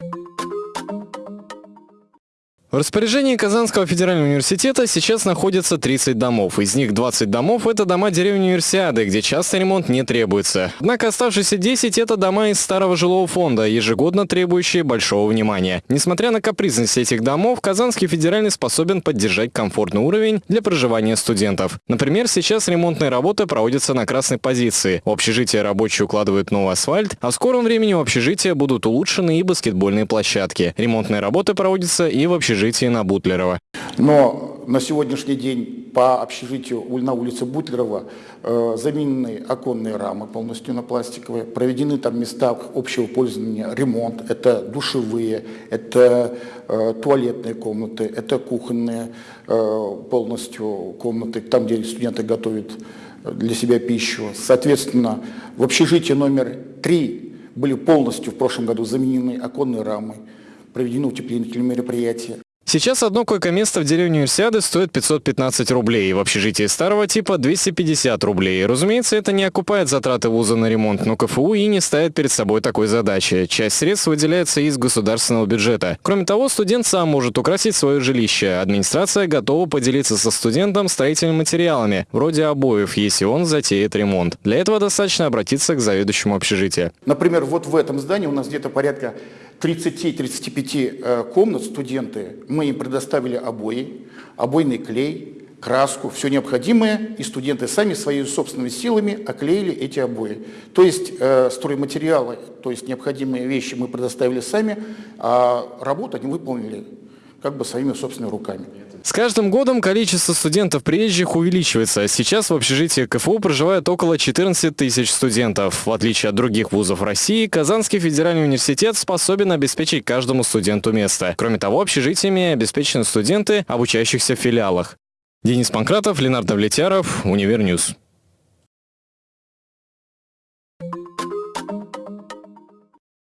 you В распоряжении Казанского федерального университета сейчас находится 30 домов. Из них 20 домов – это дома деревни Универсиады, где часто ремонт не требуется. Однако оставшиеся 10 – это дома из старого жилого фонда, ежегодно требующие большого внимания. Несмотря на капризность этих домов, Казанский федеральный способен поддержать комфортный уровень для проживания студентов. Например, сейчас ремонтные работы проводятся на красной позиции. В общежитие рабочие укладывают новый асфальт, а в скором времени в общежитии будут улучшены и баскетбольные площадки. Ремонтные работы проводятся и в общежитии общежитии на Бутлерова. Но на сегодняшний день по общежитию на улице Бутлерова э, заменены оконные рамы полностью на пластиковые, проведены там места общего пользования, ремонт, это душевые, это э, туалетные комнаты, это кухонные э, полностью комнаты, там, где студенты готовят для себя пищу. Соответственно, в общежитии номер три были полностью в прошлом году заменены оконные рамы, проведены утеплительные мероприятия. Сейчас одно койко-место в деревне Универсиады стоит 515 рублей, в общежитии старого типа 250 рублей. Разумеется, это не окупает затраты вуза на ремонт, но КФУ и не ставит перед собой такой задачи. Часть средств выделяется из государственного бюджета. Кроме того, студент сам может украсить свое жилище. Администрация готова поделиться со студентом строительными материалами, вроде обоев, если он затеет ремонт. Для этого достаточно обратиться к заведующему общежития. Например, вот в этом здании у нас где-то порядка 30-35 э, комнат студенты, мы им предоставили обои, обойный клей, краску, все необходимое, и студенты сами своими собственными силами оклеили эти обои. То есть э, стройматериалы, то есть необходимые вещи мы предоставили сами, а работу они выполнили как бы своими собственными руками. С каждым годом количество студентов приезжих увеличивается. Сейчас в общежитии КФУ проживает около 14 тысяч студентов. В отличие от других вузов России, Казанский федеральный университет способен обеспечить каждому студенту место. Кроме того, общежитиями обеспечены студенты, обучающихся в филиалах. Денис Панкратов, Ленардо Влетяров, Универньюз.